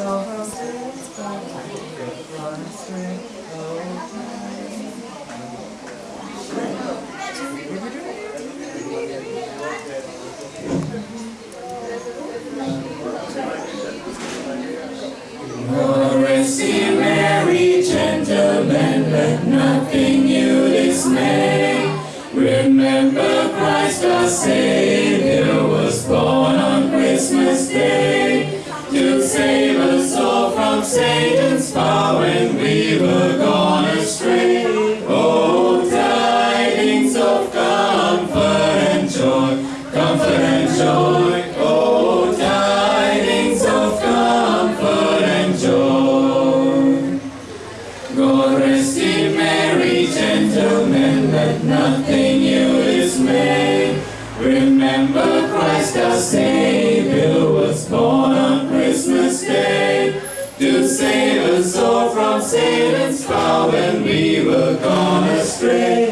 I've gone astray. Oh, Rest ye merry gentlemen, let nothing you dismay. Remember Christ our Savior Satan's power when we were gone astray. Oh, tidings of comfort and joy, comfort and joy. Oh, tidings of comfort and joy. God rest ye merry gentlemen, let nothing you dismay. Remember Christ our Savior to save us all from Satan's power when we were gone astray.